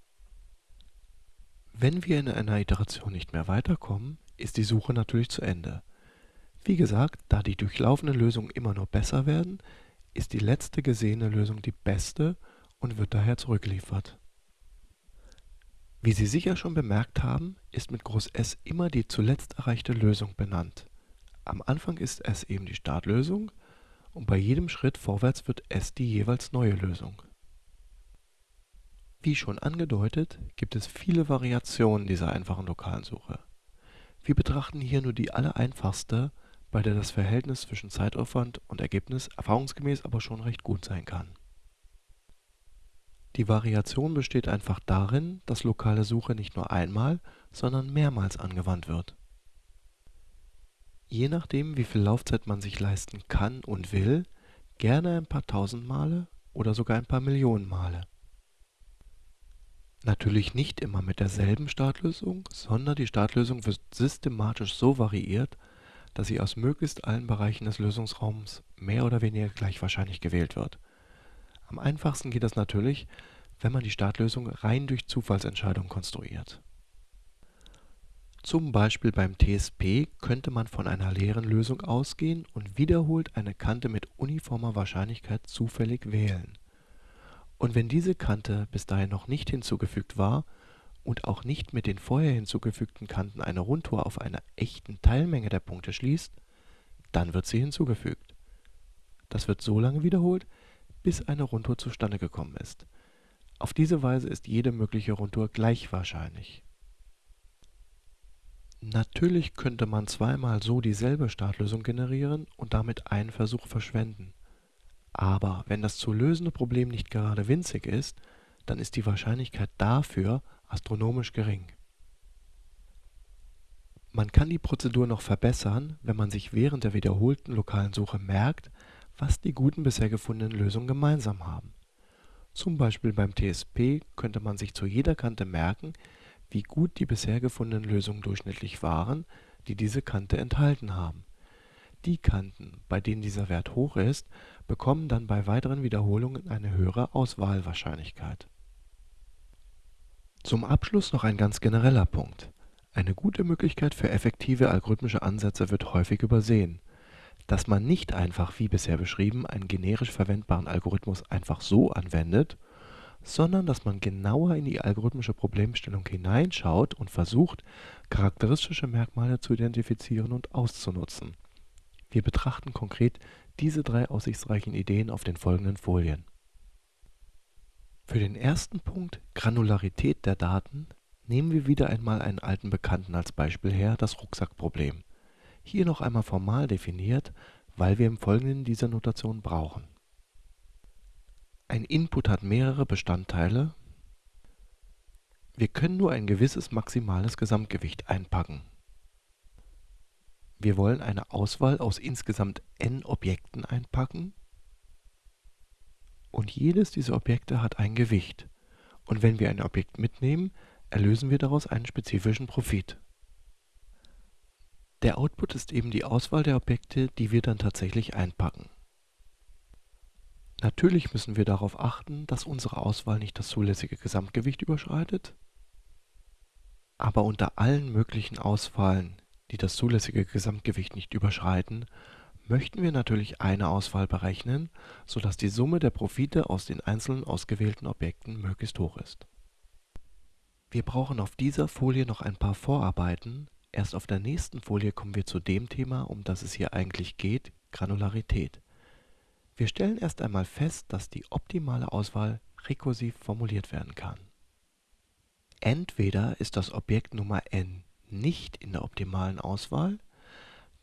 S1: Wenn wir in einer Iteration nicht mehr weiterkommen, ist die Suche natürlich zu Ende. Wie gesagt, da die durchlaufenden Lösungen immer nur besser werden, ist die letzte gesehene Lösung die beste und wird daher zurückgeliefert. Wie Sie sicher schon bemerkt haben, ist mit Groß S immer die zuletzt erreichte Lösung benannt. Am Anfang ist S eben die Startlösung und bei jedem Schritt vorwärts wird S die jeweils neue Lösung. Wie schon angedeutet, gibt es viele Variationen dieser einfachen lokalen Suche. Wir betrachten hier nur die allereinfachste, bei der das Verhältnis zwischen Zeitaufwand und Ergebnis erfahrungsgemäß aber schon recht gut sein kann. Die Variation besteht einfach darin, dass lokale Suche nicht nur einmal, sondern mehrmals angewandt wird je nachdem wie viel Laufzeit man sich leisten kann und will, gerne ein paar tausend Male oder sogar ein paar Millionen Male. Natürlich nicht immer mit derselben Startlösung, sondern die Startlösung wird systematisch so variiert, dass sie aus möglichst allen Bereichen des Lösungsraums mehr oder weniger gleich wahrscheinlich gewählt wird. Am einfachsten geht das natürlich, wenn man die Startlösung rein durch Zufallsentscheidung konstruiert zum Beispiel beim TSP könnte man von einer leeren Lösung ausgehen und wiederholt eine Kante mit uniformer Wahrscheinlichkeit zufällig wählen. Und wenn diese Kante bis dahin noch nicht hinzugefügt war und auch nicht mit den vorher hinzugefügten Kanten eine Rundtour auf einer echten Teilmenge der Punkte schließt, dann wird sie hinzugefügt. Das wird so lange wiederholt, bis eine Rundtour zustande gekommen ist. Auf diese Weise ist jede mögliche Rundtour gleich wahrscheinlich. Natürlich könnte man zweimal so dieselbe Startlösung generieren und damit einen Versuch verschwenden. Aber wenn das zu lösende Problem nicht gerade winzig ist, dann ist die Wahrscheinlichkeit dafür astronomisch gering. Man kann die Prozedur noch verbessern, wenn man sich während der wiederholten lokalen Suche merkt, was die guten bisher gefundenen Lösungen gemeinsam haben. Zum Beispiel beim TSP könnte man sich zu jeder Kante merken, wie gut die bisher gefundenen Lösungen durchschnittlich waren, die diese Kante enthalten haben. Die Kanten, bei denen dieser Wert hoch ist, bekommen dann bei weiteren Wiederholungen eine höhere Auswahlwahrscheinlichkeit. Zum Abschluss noch ein ganz genereller Punkt. Eine gute Möglichkeit für effektive algorithmische Ansätze wird häufig übersehen dass man nicht einfach, wie bisher beschrieben, einen generisch verwendbaren Algorithmus einfach so anwendet, sondern dass man genauer in die algorithmische Problemstellung hineinschaut und versucht, charakteristische Merkmale zu identifizieren und auszunutzen. Wir betrachten konkret diese drei aussichtsreichen Ideen auf den folgenden Folien. Für den ersten Punkt Granularität der Daten nehmen wir wieder einmal einen alten Bekannten als Beispiel her, das Rucksackproblem. Hier noch einmal formal definiert, weil wir im Folgenden diese Notation brauchen. Ein Input hat mehrere Bestandteile. Wir können nur ein gewisses maximales Gesamtgewicht einpacken. Wir wollen eine Auswahl aus insgesamt n Objekten einpacken. Und jedes dieser Objekte hat ein Gewicht. Und wenn wir ein Objekt mitnehmen, erlösen wir daraus einen spezifischen Profit. Der Output ist eben die Auswahl der Objekte, die wir dann tatsächlich einpacken. Natürlich müssen wir darauf achten, dass unsere Auswahl nicht das zulässige Gesamtgewicht überschreitet. Aber unter allen möglichen Auswahlen, die das zulässige Gesamtgewicht nicht überschreiten, möchten wir natürlich eine Auswahl berechnen, sodass die Summe der Profite aus den einzelnen ausgewählten Objekten möglichst hoch ist. Wir brauchen auf dieser Folie noch ein paar Vorarbeiten, Erst auf der nächsten Folie kommen wir zu dem Thema, um das es hier eigentlich geht, Granularität. Wir stellen erst einmal fest, dass die optimale Auswahl rekursiv formuliert werden kann. Entweder ist das Objekt Nummer n nicht in der optimalen Auswahl,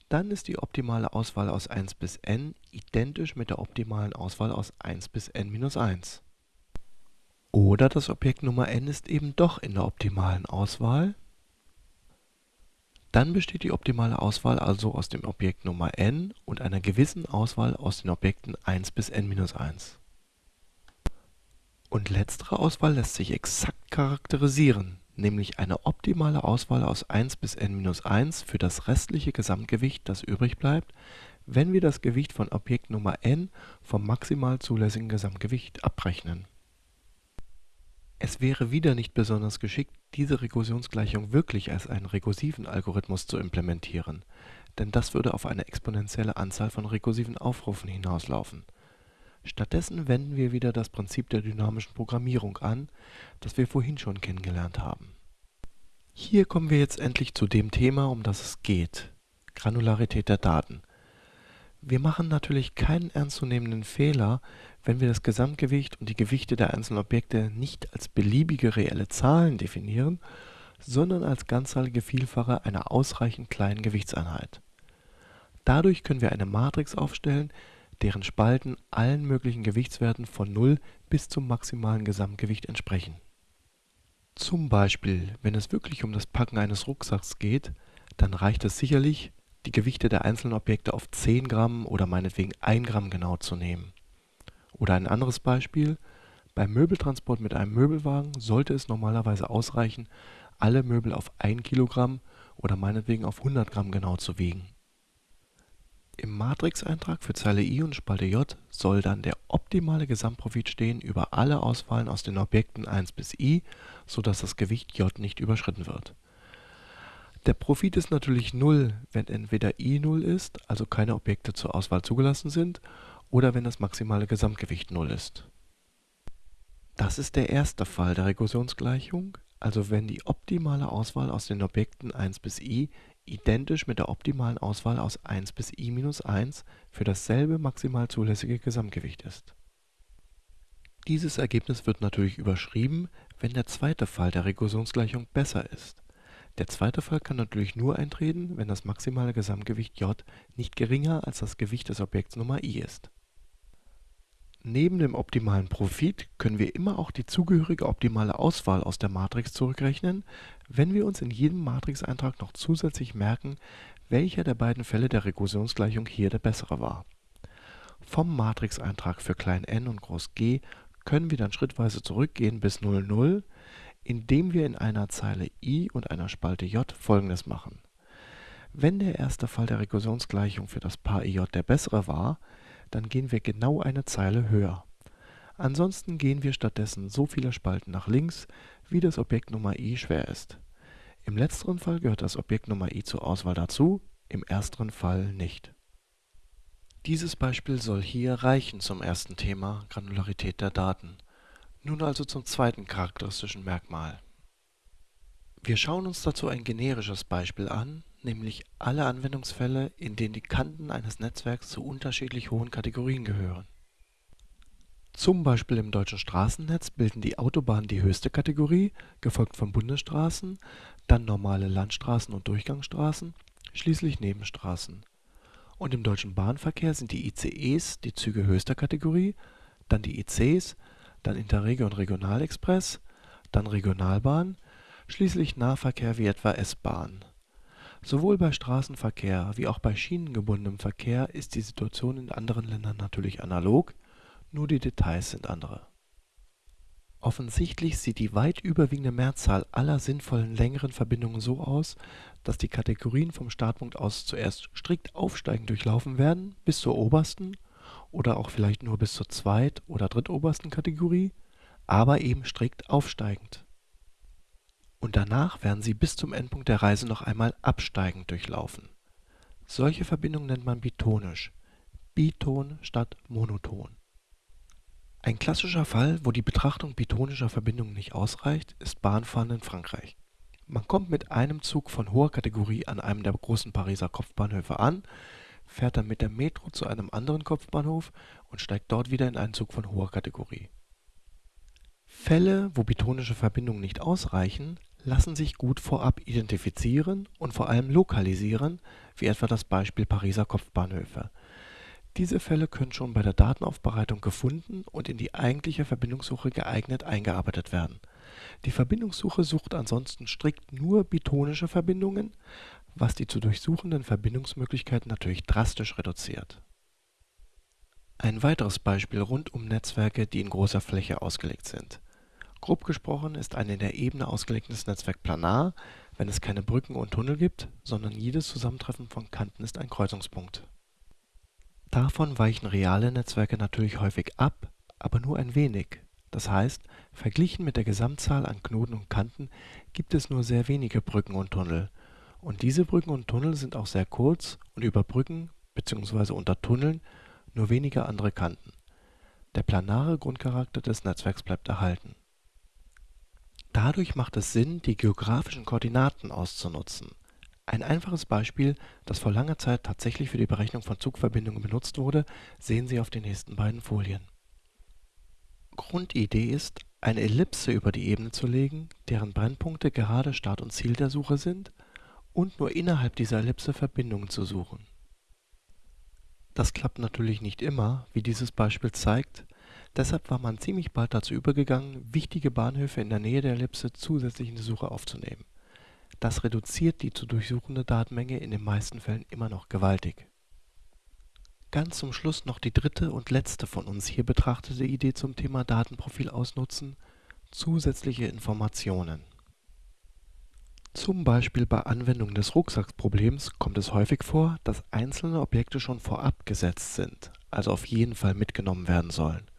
S1: dann ist die optimale Auswahl aus 1 bis n identisch mit der optimalen Auswahl aus 1 bis n minus 1. Oder das Objekt Nummer n ist eben doch in der optimalen Auswahl, dann besteht die optimale Auswahl also aus dem Objekt Nummer n und einer gewissen Auswahl aus den Objekten 1 bis n-1. Und letztere Auswahl lässt sich exakt charakterisieren, nämlich eine optimale Auswahl aus 1 bis n-1 für das restliche Gesamtgewicht, das übrig bleibt, wenn wir das Gewicht von Objekt Nummer n vom maximal zulässigen Gesamtgewicht abrechnen es wäre wieder nicht besonders geschickt, diese Rekursionsgleichung wirklich als einen rekursiven Algorithmus zu implementieren, denn das würde auf eine exponentielle Anzahl von rekursiven Aufrufen hinauslaufen. Stattdessen wenden wir wieder das Prinzip der dynamischen Programmierung an, das wir vorhin schon kennengelernt haben. Hier kommen wir jetzt endlich zu dem Thema, um das es geht, Granularität der Daten. Wir machen natürlich keinen ernstzunehmenden Fehler, wenn wir das Gesamtgewicht und die Gewichte der einzelnen Objekte nicht als beliebige reelle Zahlen definieren, sondern als ganzzahlige Vielfache einer ausreichend kleinen Gewichtseinheit. Dadurch können wir eine Matrix aufstellen, deren Spalten allen möglichen Gewichtswerten von 0 bis zum maximalen Gesamtgewicht entsprechen. Zum Beispiel, wenn es wirklich um das Packen eines Rucksacks geht, dann reicht es sicherlich, die Gewichte der einzelnen Objekte auf 10 Gramm oder meinetwegen 1 Gramm genau zu nehmen. Oder ein anderes Beispiel, beim Möbeltransport mit einem Möbelwagen sollte es normalerweise ausreichen, alle Möbel auf 1 Kilogramm oder meinetwegen auf 100 Gramm genau zu wiegen. Im Matrixeintrag für Zeile i und Spalte j soll dann der optimale Gesamtprofit stehen über alle Auswahlen aus den Objekten 1 bis i, sodass das Gewicht j nicht überschritten wird. Der Profit ist natürlich 0, wenn entweder i 0 ist, also keine Objekte zur Auswahl zugelassen sind, oder wenn das maximale Gesamtgewicht 0 ist. Das ist der erste Fall der Rekursionsgleichung, also wenn die optimale Auswahl aus den Objekten 1 bis i identisch mit der optimalen Auswahl aus 1 bis i minus 1 für dasselbe maximal zulässige Gesamtgewicht ist. Dieses Ergebnis wird natürlich überschrieben, wenn der zweite Fall der Rekursionsgleichung besser ist. Der zweite Fall kann natürlich nur eintreten, wenn das maximale Gesamtgewicht j nicht geringer als das Gewicht des Objekts Nummer i ist. Neben dem optimalen Profit können wir immer auch die zugehörige optimale Auswahl aus der Matrix zurückrechnen, wenn wir uns in jedem Matrixeintrag noch zusätzlich merken, welcher der beiden Fälle der Rekursionsgleichung hier der bessere war. Vom Matrixeintrag für klein n und groß G können wir dann schrittweise zurückgehen bis 0, 0, indem wir in einer Zeile i und einer Spalte j folgendes machen. Wenn der erste Fall der Rekursionsgleichung für das Paar ij der bessere war dann gehen wir genau eine Zeile höher. Ansonsten gehen wir stattdessen so viele Spalten nach links, wie das Objekt Nummer i schwer ist. Im letzteren Fall gehört das Objekt Nummer i zur Auswahl dazu, im ersteren Fall nicht. Dieses Beispiel soll hier reichen zum ersten Thema Granularität der Daten. Nun also zum zweiten charakteristischen Merkmal. Wir schauen uns dazu ein generisches Beispiel an, nämlich alle Anwendungsfälle, in denen die Kanten eines Netzwerks zu unterschiedlich hohen Kategorien gehören. Zum Beispiel im deutschen Straßennetz bilden die Autobahnen die höchste Kategorie, gefolgt von Bundesstraßen, dann normale Landstraßen und Durchgangsstraßen, schließlich Nebenstraßen. Und im deutschen Bahnverkehr sind die ICEs die Züge höchster Kategorie, dann die ICs, dann Interregio und Regionalexpress, dann Regionalbahn, schließlich Nahverkehr wie etwa S-Bahn Sowohl bei Straßenverkehr wie auch bei schienengebundenem Verkehr ist die Situation in anderen Ländern natürlich analog, nur die Details sind andere. Offensichtlich sieht die weit überwiegende Mehrzahl aller sinnvollen längeren Verbindungen so aus, dass die Kategorien vom Startpunkt aus zuerst strikt aufsteigend durchlaufen werden bis zur obersten oder auch vielleicht nur bis zur zweit oder drittobersten Kategorie, aber eben strikt aufsteigend und danach werden sie bis zum Endpunkt der Reise noch einmal absteigend durchlaufen. Solche Verbindungen nennt man bitonisch (Biton statt monoton). Ein klassischer Fall, wo die Betrachtung bitonischer Verbindungen nicht ausreicht, ist Bahnfahren in Frankreich. Man kommt mit einem Zug von hoher Kategorie an einem der großen Pariser Kopfbahnhöfe an, fährt dann mit der Metro zu einem anderen Kopfbahnhof und steigt dort wieder in einen Zug von hoher Kategorie. Fälle, wo bitonische Verbindungen nicht ausreichen lassen sich gut vorab identifizieren und vor allem lokalisieren, wie etwa das Beispiel Pariser Kopfbahnhöfe. Diese Fälle können schon bei der Datenaufbereitung gefunden und in die eigentliche Verbindungssuche geeignet eingearbeitet werden. Die Verbindungssuche sucht ansonsten strikt nur bitonische Verbindungen, was die zu durchsuchenden Verbindungsmöglichkeiten natürlich drastisch reduziert. Ein weiteres Beispiel rund um Netzwerke, die in großer Fläche ausgelegt sind Grob gesprochen ist ein in der Ebene ausgelegtes Netzwerk planar, wenn es keine Brücken und Tunnel gibt, sondern jedes Zusammentreffen von Kanten ist ein Kreuzungspunkt. Davon weichen reale Netzwerke natürlich häufig ab, aber nur ein wenig, das heißt, verglichen mit der Gesamtzahl an Knoten und Kanten gibt es nur sehr wenige Brücken und Tunnel, und diese Brücken und Tunnel sind auch sehr kurz und über Brücken bzw. unter Tunneln nur wenige andere Kanten. Der planare Grundcharakter des Netzwerks bleibt erhalten Dadurch macht es Sinn, die geografischen Koordinaten auszunutzen. Ein einfaches Beispiel, das vor langer Zeit tatsächlich für die Berechnung von Zugverbindungen benutzt wurde, sehen Sie auf den nächsten beiden Folien. Grundidee ist, eine Ellipse über die Ebene zu legen, deren Brennpunkte gerade Start und Ziel der Suche sind, und nur innerhalb dieser Ellipse Verbindungen zu suchen. Das klappt natürlich nicht immer, wie dieses Beispiel zeigt Deshalb war man ziemlich bald dazu übergegangen, wichtige Bahnhöfe in der Nähe der Ellipse zusätzlich in die Suche aufzunehmen. Das reduziert die zu durchsuchende Datenmenge in den meisten Fällen immer noch gewaltig. Ganz zum Schluss noch die dritte und letzte von uns hier betrachtete Idee zum Thema Datenprofil ausnutzen: zusätzliche Informationen. Zum Beispiel bei Anwendung des Rucksackproblems kommt es häufig vor, dass einzelne Objekte schon vorab gesetzt sind, also auf jeden Fall mitgenommen werden sollen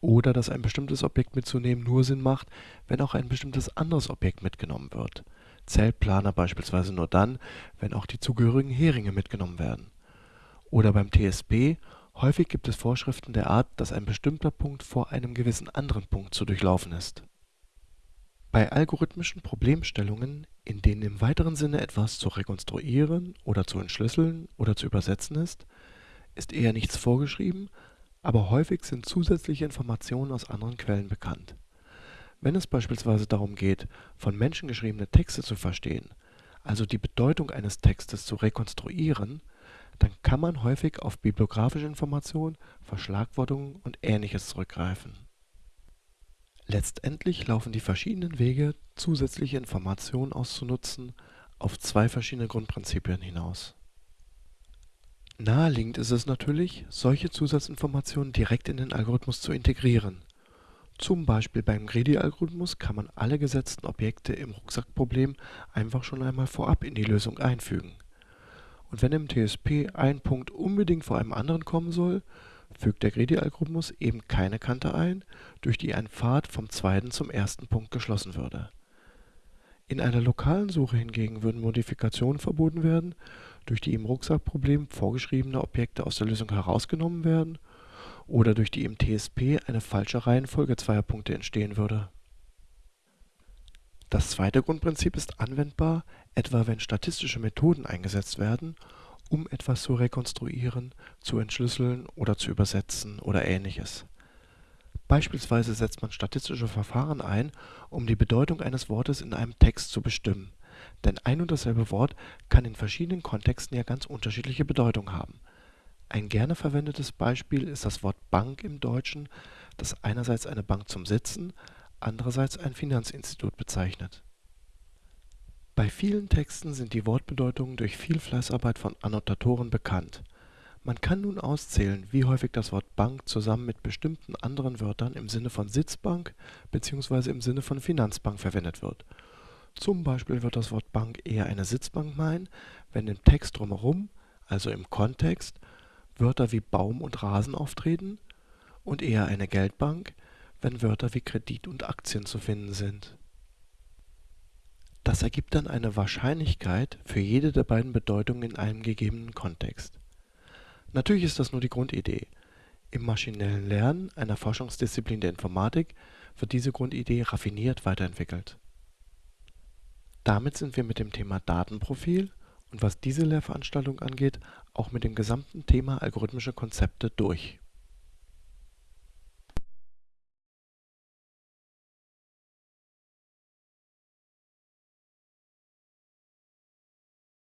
S1: oder dass ein bestimmtes Objekt mitzunehmen nur Sinn macht, wenn auch ein bestimmtes anderes Objekt mitgenommen wird (Zeltplaner beispielsweise nur dann, wenn auch die zugehörigen Heringe mitgenommen werden). Oder beim TSP Häufig gibt es Vorschriften der Art, dass ein bestimmter Punkt vor einem gewissen anderen Punkt zu durchlaufen ist. Bei algorithmischen Problemstellungen, in denen im weiteren Sinne etwas zu rekonstruieren oder zu entschlüsseln oder zu übersetzen ist, ist eher nichts vorgeschrieben, aber häufig sind zusätzliche Informationen aus anderen Quellen bekannt. Wenn es beispielsweise darum geht, von Menschen geschriebene Texte zu verstehen, also die Bedeutung eines Textes zu rekonstruieren, dann kann man häufig auf bibliografische Informationen, Verschlagwortungen und Ähnliches zurückgreifen. Letztendlich laufen die verschiedenen Wege, zusätzliche Informationen auszunutzen, auf zwei verschiedene Grundprinzipien hinaus. Naheliegend ist es natürlich, solche Zusatzinformationen direkt in den Algorithmus zu integrieren. Zum Beispiel beim Greedy-Algorithmus kann man alle gesetzten Objekte im Rucksackproblem einfach schon einmal vorab in die Lösung einfügen und wenn im TSP ein Punkt unbedingt vor einem anderen kommen soll, fügt der Greedy-Algorithmus eben keine Kante ein, durch die ein Pfad vom zweiten zum ersten Punkt geschlossen würde. In einer lokalen Suche hingegen würden Modifikationen verboten werden, durch die im Rucksackproblem vorgeschriebene Objekte aus der Lösung herausgenommen werden oder durch die im TSP eine falsche Reihenfolge zweier Punkte entstehen würde das zweite Grundprinzip ist anwendbar, etwa wenn statistische Methoden eingesetzt werden, um etwas zu rekonstruieren, zu entschlüsseln oder zu übersetzen oder ähnliches. Beispielsweise setzt man statistische Verfahren ein, um die Bedeutung eines Wortes in einem Text zu bestimmen, denn ein und dasselbe Wort kann in verschiedenen Kontexten ja ganz unterschiedliche Bedeutung haben. Ein gerne verwendetes Beispiel ist das Wort Bank im Deutschen, das einerseits eine Bank zum Sitzen andererseits ein Finanzinstitut bezeichnet. Bei vielen Texten sind die Wortbedeutungen durch viel Fleißarbeit von Annotatoren bekannt. Man kann nun auszählen, wie häufig das Wort Bank zusammen mit bestimmten anderen Wörtern im Sinne von Sitzbank bzw. im Sinne von Finanzbank verwendet wird. Zum Beispiel wird das Wort Bank eher eine Sitzbank meinen, wenn im Text drumherum, also im Kontext, Wörter wie Baum und Rasen auftreten, und eher eine Geldbank, wenn Wörter wie Kredit und Aktien zu finden sind. Das ergibt dann eine Wahrscheinlichkeit für jede der beiden Bedeutungen in einem gegebenen Kontext. Natürlich ist das nur die Grundidee. Im maschinellen Lernen, einer Forschungsdisziplin der Informatik, wird diese Grundidee raffiniert weiterentwickelt. Damit sind wir mit dem Thema Datenprofil und was diese Lehrveranstaltung angeht, auch mit dem gesamten Thema algorithmische Konzepte durch